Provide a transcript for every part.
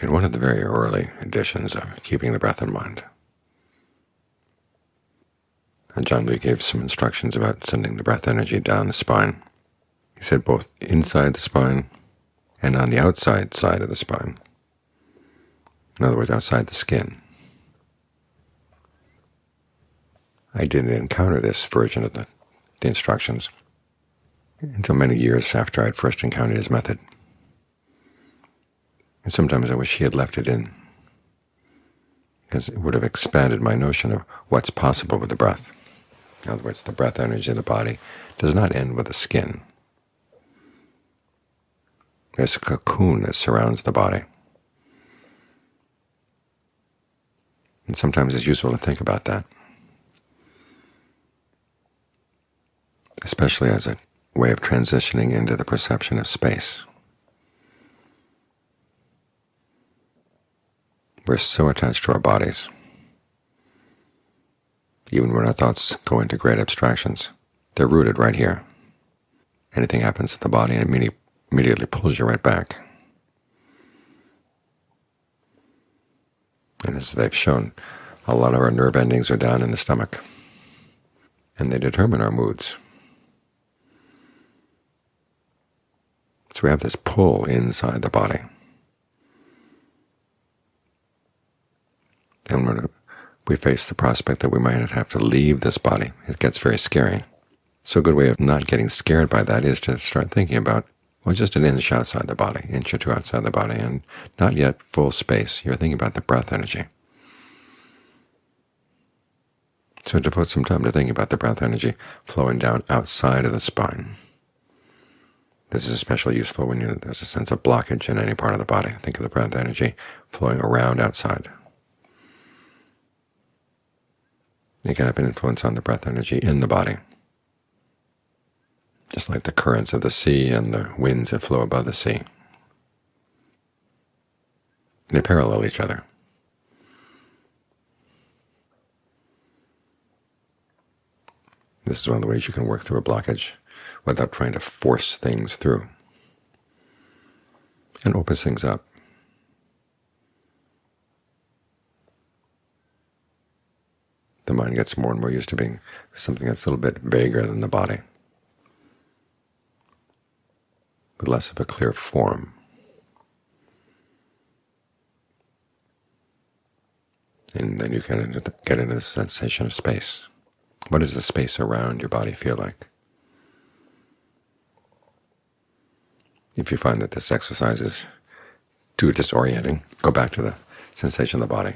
in one of the very early editions of Keeping the Breath in Mind. Ajaan Lee gave some instructions about sending the breath energy down the spine. He said both inside the spine and on the outside side of the spine. In other words, outside the skin. I didn't encounter this version of the, the instructions until many years after I'd first encountered his method. And sometimes I wish he had left it in, because it would have expanded my notion of what's possible with the breath. In other words, the breath energy of the body does not end with the skin. There's a cocoon that surrounds the body. And sometimes it's useful to think about that, especially as a way of transitioning into the perception of space. We're so attached to our bodies, even when our thoughts go into great abstractions. They're rooted right here. Anything happens to the body and it immediately pulls you right back. And as they've shown, a lot of our nerve endings are down in the stomach, and they determine our moods. So we have this pull inside the body. And when we face the prospect that we might have to leave this body, it gets very scary. So a good way of not getting scared by that is to start thinking about, well, just an inch outside the body, inch or two outside the body, and not yet full space. You're thinking about the breath energy. So devote some time to thinking about the breath energy flowing down outside of the spine. This is especially useful when you, there's a sense of blockage in any part of the body. Think of the breath energy flowing around outside. It can have an influence on the breath energy in the body, just like the currents of the sea and the winds that flow above the sea. They parallel each other. This is one of the ways you can work through a blockage without trying to force things through, and opens things up. The mind gets more and more used to being something that's a little bit vaguer than the body, with less of a clear form. And then you get into the, get into the sensation of space. What does the space around your body feel like? If you find that this exercise is too disorienting, go back to the sensation of the body.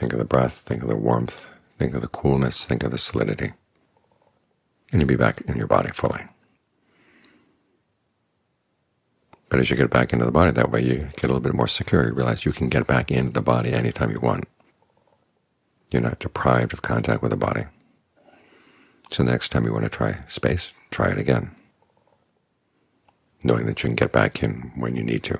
Think of the breath, think of the warmth, think of the coolness, think of the solidity, and you'll be back in your body fully. But as you get back into the body, that way you get a little bit more secure. You realize you can get back into the body anytime you want. You're not deprived of contact with the body. So next time you want to try space, try it again knowing that you can get back in when you need to.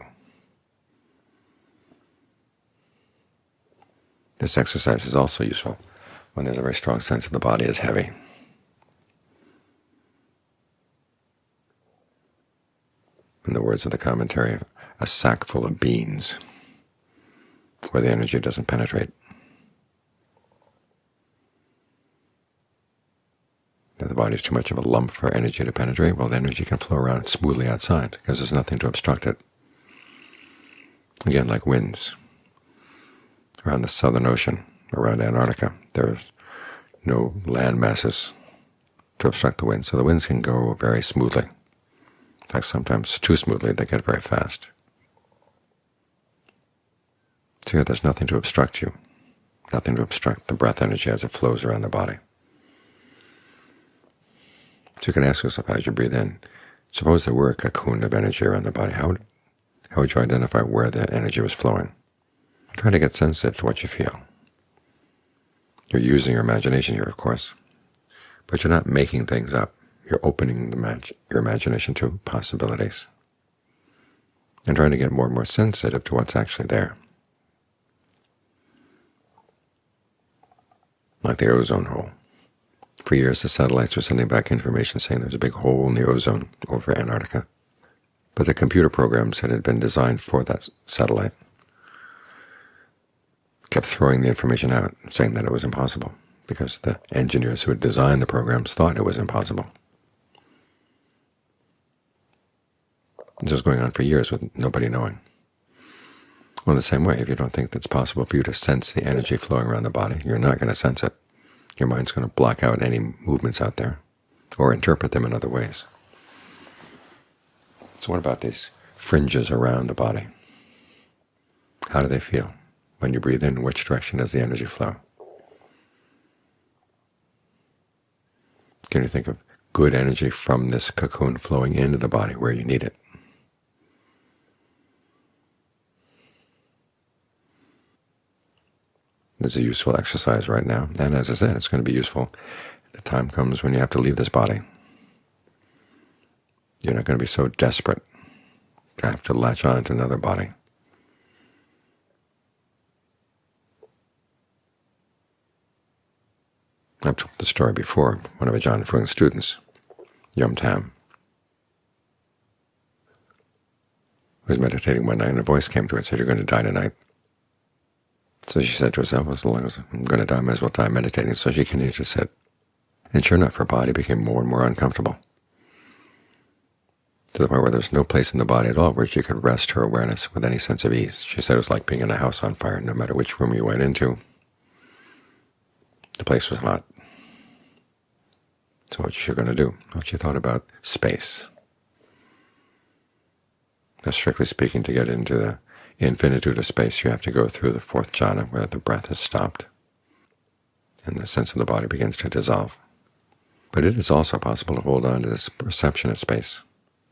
This exercise is also useful when there's a very strong sense that the body is heavy. In the words of the commentary, a sack full of beans, where the energy doesn't penetrate. If the body is too much of a lump for energy to penetrate, well, the energy can flow around smoothly outside because there's nothing to obstruct it. Again, like winds around the Southern Ocean, around Antarctica, there's no land masses to obstruct the wind, so the winds can go very smoothly. In fact, sometimes too smoothly, they get very fast. So here there's nothing to obstruct you, nothing to obstruct the breath energy as it flows around the body. So you can ask yourself as you breathe in, suppose there were a cocoon of energy around the body, how would, how would you identify where the energy was flowing? Try to get sensitive to what you feel. You're using your imagination here, of course, but you're not making things up. You're opening your imagination to possibilities and trying to get more and more sensitive to what's actually there. Like the ozone hole. For years, the satellites were sending back information saying there's a big hole in the ozone over Antarctica. But the computer programs that had been designed for that satellite kept throwing the information out, saying that it was impossible, because the engineers who had designed the programs thought it was impossible. This was going on for years with nobody knowing. Well, in the same way, if you don't think it's possible for you to sense the energy flowing around the body, you're not going to sense it. Your mind's going to block out any movements out there or interpret them in other ways. So what about these fringes around the body? How do they feel? When you breathe in, which direction does the energy flow? Can you think of good energy from this cocoon flowing into the body where you need it? This is a useful exercise right now, and as I said, it's going to be useful. The time comes when you have to leave this body. You're not going to be so desperate to have to latch on to another body. I've told the story before. One of Ajaan Fuang's students, Yom Tam, was meditating one night, and a voice came to her and said, "You're going to die tonight." So she said to herself, as long as I'm going to die, I might as well die meditating. So she continued to sit. And sure enough, her body became more and more uncomfortable, to the point where there's no place in the body at all where she could rest her awareness with any sense of ease. She said it was like being in a house on fire. No matter which room you went into, the place was hot. So what you're going to do? what you thought about space. Now, strictly speaking, to get into the infinitude of space, you have to go through the fourth jhana, where the breath has stopped and the sense of the body begins to dissolve. But it is also possible to hold on to this perception of space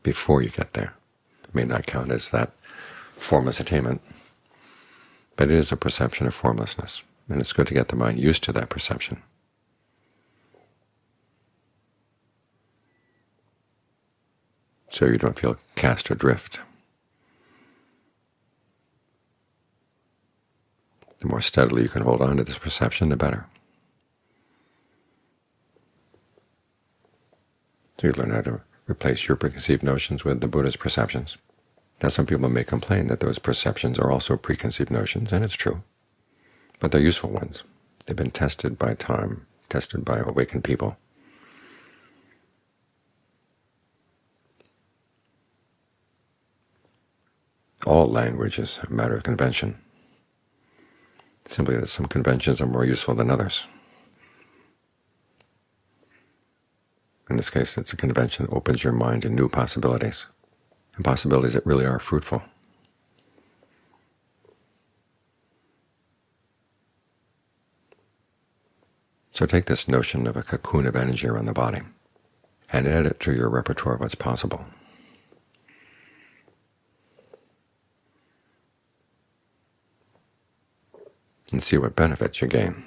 before you get there. It may not count as that formless attainment, but it is a perception of formlessness, and it's good to get the mind used to that perception. So you don't feel cast adrift. The more steadily you can hold on to this perception, the better. So you learn how to replace your preconceived notions with the Buddha's perceptions. Now some people may complain that those perceptions are also preconceived notions, and it's true. But they're useful ones. They've been tested by time, tested by awakened people. All language is a matter of convention simply that some conventions are more useful than others. In this case, it's a convention that opens your mind to new possibilities, and possibilities that really are fruitful. So take this notion of a cocoon of energy around the body and add it to your repertoire of what's possible. And see what benefits you gain.